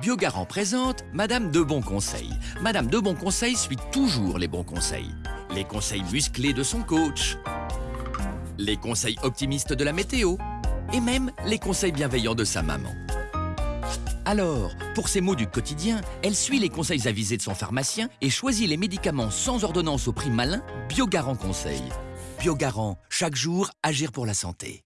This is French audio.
Biogarant présente Madame de Bon Conseil. Madame de Bon Conseil suit toujours les bons conseils. Les conseils musclés de son coach. Les conseils optimistes de la météo. Et même les conseils bienveillants de sa maman. Alors, pour ses maux du quotidien, elle suit les conseils avisés de son pharmacien et choisit les médicaments sans ordonnance au prix malin Biogarant Conseil. Biogarant, chaque jour, agir pour la santé.